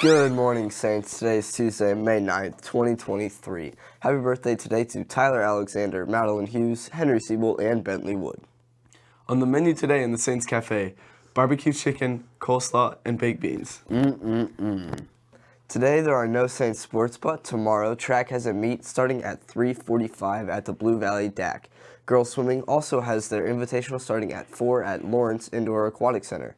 Good morning, Saints. Today is Tuesday, May 9th, 2023. Happy birthday today to Tyler Alexander, Madeline Hughes, Henry Siebel, and Bentley Wood. On the menu today in the Saints Cafe, barbecue chicken, coleslaw, and baked beans. Mm-mm-mm. Today there are no Saints sports, but tomorrow track has a meet starting at 3:45 at the Blue Valley DAC. Girls swimming also has their invitational starting at 4 at Lawrence Indoor Aquatic Center.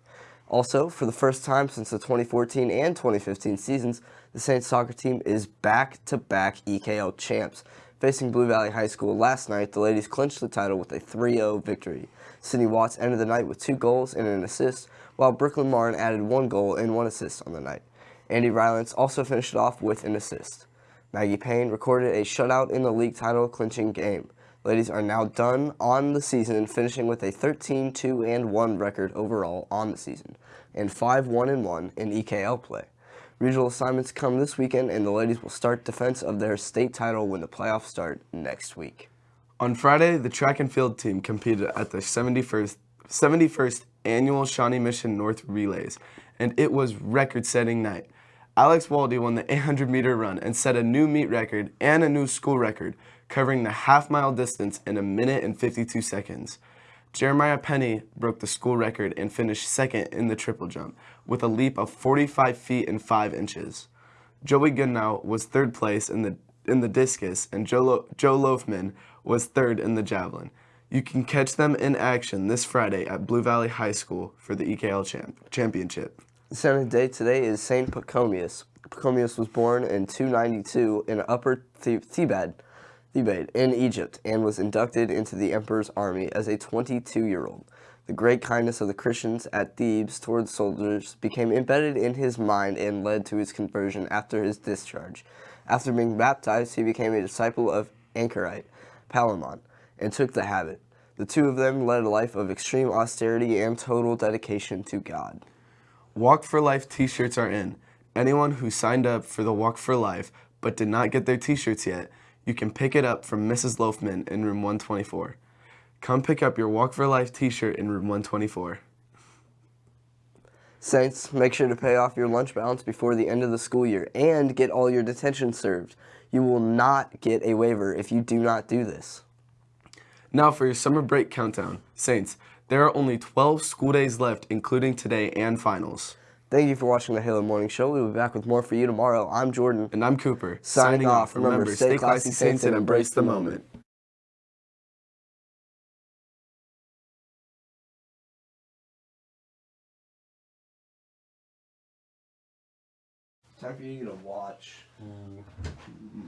Also, for the first time since the 2014 and 2015 seasons, the Saints soccer team is back-to-back EKL champs. Facing Blue Valley High School last night, the ladies clinched the title with a 3-0 victory. Sydney Watts ended the night with two goals and an assist, while Brooklyn Martin added one goal and one assist on the night. Andy Rylance also finished it off with an assist. Maggie Payne recorded a shutout in the league title clinching game. Ladies are now done on the season, finishing with a 13-2-1 record overall on the season, and 5-1-1 in EKL play. Regional assignments come this weekend, and the ladies will start defense of their state title when the playoffs start next week. On Friday, the track and field team competed at the 71st, 71st annual Shawnee Mission North Relays, and it was record-setting night. Alex Waldy won the 800 meter run and set a new meet record and a new school record, covering the half mile distance in a minute and 52 seconds. Jeremiah Penny broke the school record and finished second in the triple jump with a leap of 45 feet and 5 inches. Joey Goodnow was third place in the in the discus and Joe, Lo- Joe Loafman was third in the javelin. You can catch them in action this Friday at Blue Valley High School for the EKL champ- championship. Saint day today is Saint Pachomius. Pachomius was born in 292 in Upper The- Thebaid, Thebaid in Egypt and was inducted into the emperor's army as a 22-year-old. The great kindness of the Christians at Thebes towards soldiers became embedded in his mind and led to his conversion after his discharge. After being baptized, he became a disciple of Anchorite, Palamon, and took the habit. The two of them led a life of extreme austerity and total dedication to God. Walk for Life t-shirts are in. Anyone who signed up for the Walk for Life but did not get their t-shirts yet, you can pick it up from Mrs. Loafman in room 124. Come pick up your Walk for Life t-shirt in room 124. Saints, make sure to pay off your lunch balance before the end of the school year and get all your detention served. You will not get a waiver if you do not do this. Now for your summer break countdown. Saints, there are only 12 school days left including today and finals. Thank you for watching the Halo Morning Show. We will be back with more for you tomorrow. I'm Jordan. And I'm Cooper. Signing off. Remember, stay classy, Saints, and embrace the moment. Time for you to watch. Mm.